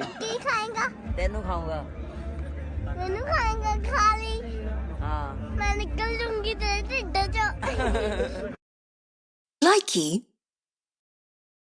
ਰੋਟੀ ਕੀ ਖਾਏਗਾ ਤੈਨੂੰ ਖਾਊਂਗਾ ਮੈਨੂੰ ਖਾਏਗਾ ਖਾ ਲਈ ਹਾਂ ਮੈਂ ਨਿਕਲ ਜੂੰਗੀ ਤੇਰੇ ਢਿੱਡ ਚੋਂ Likey